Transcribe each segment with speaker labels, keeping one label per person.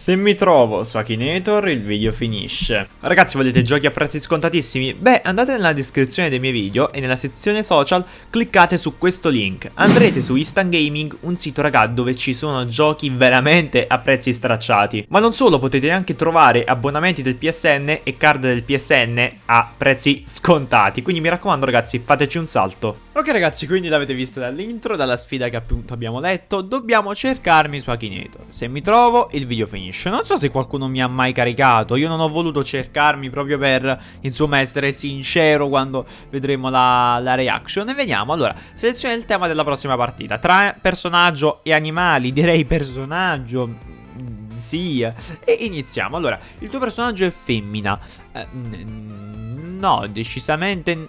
Speaker 1: Se mi trovo su Akinator il video finisce. Ragazzi volete giochi a prezzi scontatissimi? Beh andate nella descrizione dei miei video e nella sezione social cliccate su questo link. Andrete su Instant Gaming, un sito raga dove ci sono giochi veramente a prezzi stracciati. Ma non solo, potete anche trovare abbonamenti del PSN e card del PSN a prezzi scontati. Quindi mi raccomando ragazzi fateci un salto. Ok ragazzi quindi l'avete visto dall'intro, dalla sfida che appunto abbiamo letto. Dobbiamo cercarmi su Akinator. Se mi trovo il video finisce finisce. Non so se qualcuno mi ha mai caricato. Io non ho voluto cercarmi proprio per, insomma, essere sincero quando vedremo la, la reaction. E vediamo. Allora, seleziona il tema della prossima partita. Tra personaggio e animali, direi personaggio. Sì, e iniziamo. Allora, il tuo personaggio è femmina. Eh, no, decisamente.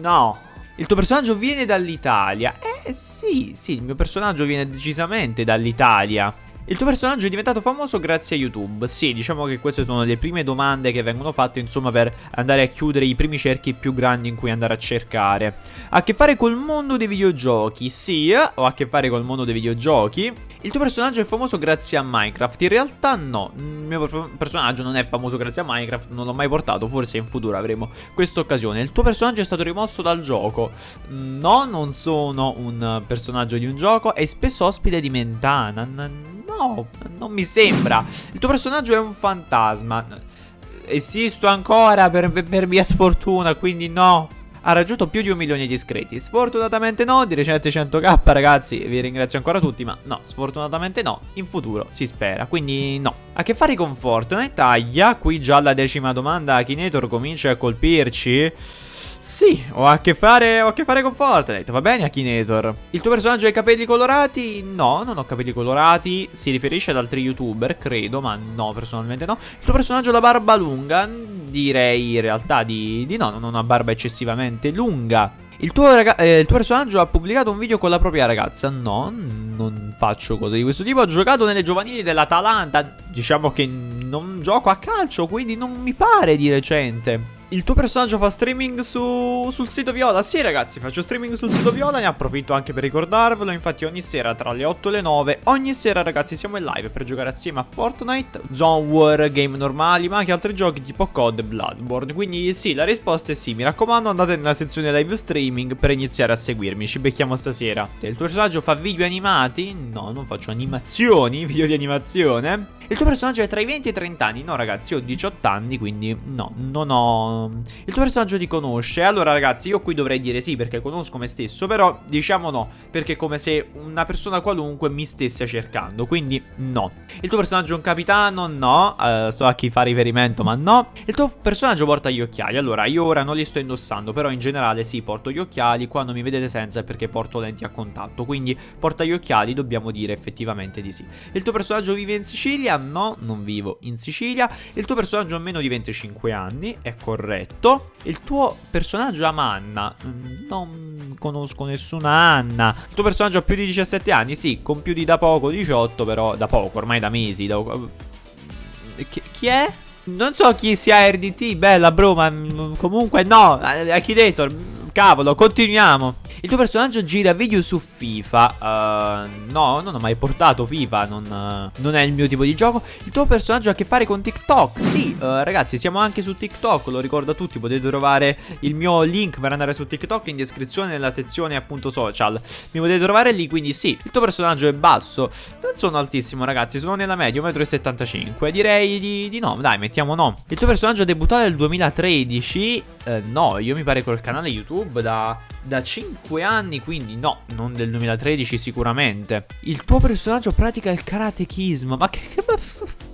Speaker 1: No. Il tuo personaggio viene dall'Italia. Eh sì, sì, il mio personaggio viene decisamente dall'Italia. Il tuo personaggio è diventato famoso grazie a YouTube. Sì, diciamo che queste sono le prime domande che vengono fatte, insomma, per andare a chiudere i primi cerchi più grandi in cui andare a cercare. Ha a che fare col mondo dei videogiochi? Sì, ho a che fare col mondo dei videogiochi. Il tuo personaggio è famoso grazie a Minecraft? In realtà no, il mio personaggio non è famoso grazie a Minecraft, non l'ho mai portato, forse in futuro avremo questa occasione. Il tuo personaggio è stato rimosso dal gioco? No, non sono un personaggio di un gioco, è spesso ospite di Mentana. No, non mi sembra. Il tuo personaggio è un fantasma. Esisto ancora per, per mia sfortuna, quindi no. Ha raggiunto più di un milione di iscritti. Sfortunatamente no, di recente 100k ragazzi, vi ringrazio ancora tutti, ma no, sfortunatamente no. In futuro si spera, quindi no. A che fare con Fortnite? Taglia, qui già la decima domanda, Akinator comincia a colpirci. Sì, ho a che fare, ho a che fare con Fortnite, va bene Akinator. Il tuo personaggio ha i capelli colorati? No, non ho capelli colorati, si riferisce ad altri youtuber, credo, ma no, personalmente no. Il tuo personaggio ha la barba lunga? Direi in realtà di, di no, non ho una barba eccessivamente lunga. Il tuo, eh, il tuo, personaggio ha pubblicato un video con la propria ragazza? No, non faccio cose di questo tipo. Ho giocato nelle giovanili dell'Atalanta. Diciamo che non gioco a calcio, quindi non mi pare di recente. Il tuo personaggio fa streaming su, sul sito Viola? Sì ragazzi, faccio streaming sul sito Viola, ne approfitto anche per ricordarvelo, infatti ogni sera tra le 8 e le 9, ogni sera ragazzi siamo in live per giocare assieme a Fortnite, Zone War, game normali, ma anche altri giochi tipo COD e Bloodborne, quindi sì, la risposta è sì, mi raccomando andate nella sezione live streaming per iniziare a seguirmi, ci becchiamo stasera. Il tuo personaggio fa video animati? No, non faccio animazioni, video di animazione. Il tuo personaggio è tra i 20 e i 30 anni? No ragazzi, ho 18 anni, quindi no, non ho... Il tuo personaggio ti conosce? Allora ragazzi, io qui dovrei dire sì perché conosco me stesso, però diciamo no, perché è come se una persona qualunque mi stesse cercando, quindi no. Il tuo personaggio è un capitano? No, uh, so a chi fa riferimento, ma no. Il tuo personaggio porta gli occhiali? Allora, io ora non li sto indossando, però in generale sì, porto gli occhiali, quando mi vedete senza è perché porto lenti a contatto, quindi porta gli occhiali, dobbiamo dire effettivamente di sì. Il tuo personaggio vive in Sicilia? no, non vivo in Sicilia. Il tuo personaggio ha meno di 25 anni, è corretto. Il tuo personaggio ama Anna, mm, non conosco nessuna Anna. Il tuo personaggio ha più di 17 anni, sì, di da poco 18, però da poco, ormai da mesi. Da... Chi, chi è? Non so chi sia RDT, bella bro, ma mm, comunque no, Architector, cavolo, continuiamo. Il tuo personaggio gira video su FIFA. Uh, No, non ho mai portato FIFA non, uh, non, è il mio tipo di gioco. Il tuo personaggio ha a che fare con TikTok. Sì, uh, ragazzi, siamo anche su TikTok Lo ricordo a tutti, potete trovare il mio link per andare su TikTok in descrizione nella sezione appunto social. Mi potete trovare lì, quindi sì Il tuo personaggio è basso. Non sono altissimo, ragazzi, sono nella media, 1,75 m Direi di, di, no, dai, mettiamo no. Il tuo personaggio è debuttato nel 2013 No, io mi pare col canale YouTube da da 5 anni, quindi no, non del 2013 sicuramente. Il tuo personaggio pratica il karatechismo, ma che...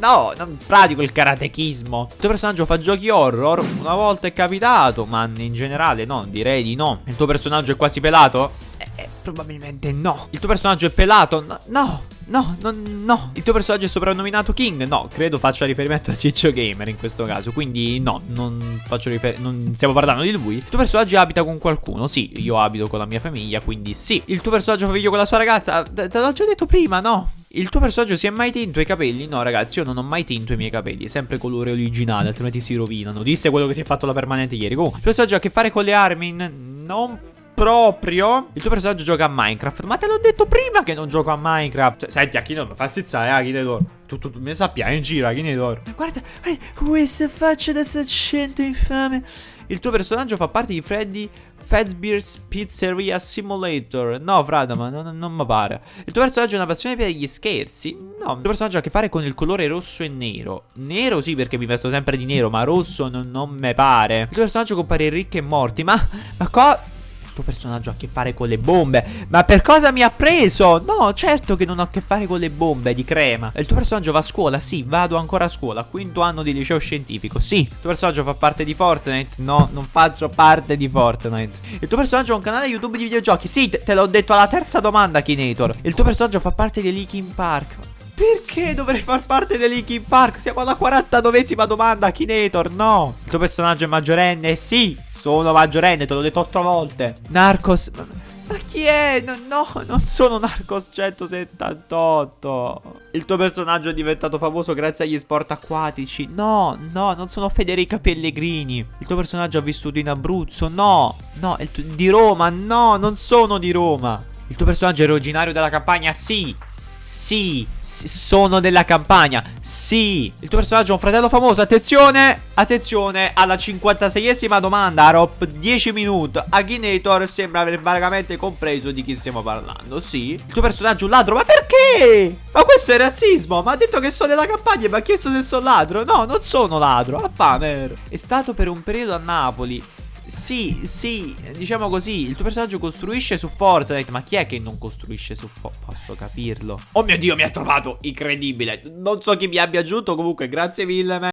Speaker 1: No, non pratico il karatechismo. Il tuo personaggio fa giochi horror? Una volta è capitato, ma in generale no, direi di no. Il tuo personaggio è quasi pelato? Eh, eh, probabilmente no. Il tuo personaggio è pelato? No, no. No, no. Il tuo personaggio è soprannominato King? No, credo faccia riferimento a Ciccio Gamer in questo caso. Quindi no, non faccio riferimento. Non stiamo parlando di lui. Il tuo personaggio abita con qualcuno? Sì, io abito con la mia famiglia, quindi sì. Il tuo personaggio fa video con la sua ragazza? Te l'ho già detto prima, no? Il tuo personaggio si è mai tinto i capelli? No ragazzi io non ho mai tinto i miei capelli È sempre colore originale altrimenti si rovinano Disse quello che si è fatto la permanente ieri Comunque il personaggio ha a che fare con le armi? Non proprio. Il tuo personaggio gioca a Minecraft. Ma te l'ho detto prima che non gioco a Minecraft. Cioè, senti, Akinator, mi fa stizzare, eh, Akinator. Tu, tu, tu, mi sappia, in giro, Akinator. Guarda, guarda, questa faccia da saccento infame. Il tuo personaggio fa parte di Freddy Fazbear's Pizzeria Simulator. No, frate, ma non, non mi pare. Il tuo personaggio ha una passione per gli scherzi? No, il tuo personaggio ha a che fare con il colore rosso e nero. Nero sì, perché mi vesto sempre di nero, ma rosso non, non me pare. Il tuo personaggio compare ricchi e morti. Ma, ma cosa tuo personaggio ha a che fare con le bombe. Ma per cosa mi ha preso? No, certo che non ho a che fare con le bombe di crema. Il tuo personaggio va a scuola? Sì, vado ancora a scuola. Quinto anno di liceo scientifico. Sì. Il tuo personaggio fa parte di Fortnite? No, non faccio parte di Fortnite. Il tuo personaggio ha un canale YouTube di videogiochi? Sì, te, te l'ho detto alla terza domanda, Kinator. Il tuo personaggio fa parte di Linkin Park? Perché dovrei far parte di Linkin Park? Siamo alla 49esima domanda, Kinator, no. Il tuo personaggio è maggiorenne? Sì, sono maggiorenne, te l'ho detto otto volte. Narcos... Ma, chi è? No, no, non sono Narcos 178. Il tuo personaggio è diventato famoso grazie agli sport acquatici. No, no, non sono Federica Pellegrini. Il tuo personaggio ha vissuto in Abruzzo. No, no, di Roma. No, non sono di Roma. Il tuo personaggio è originario della campagna? Sì. Sono della campagna. Sì, il tuo personaggio è un fratello famoso. Attenzione, attenzione alla 56esima domanda. Arop 10 minuti. Akinator sembra aver vagamente compreso di chi stiamo parlando. Sì, il tuo personaggio è un ladro. Ma perché? Ma questo è razzismo. Ma ha detto che sono della campagna e mi ha chiesto se sono ladro. No, non sono ladro. Affamer. È stato per un periodo a Napoli. Sì, sì, diciamo così, il tuo personaggio costruisce su Fortnite, ma chi è che non costruisce su Fortnite? Posso capirlo. Oh mio Dio, mi ha trovato, incredibile. Non so chi mi abbia aggiunto, comunque grazie mille, man.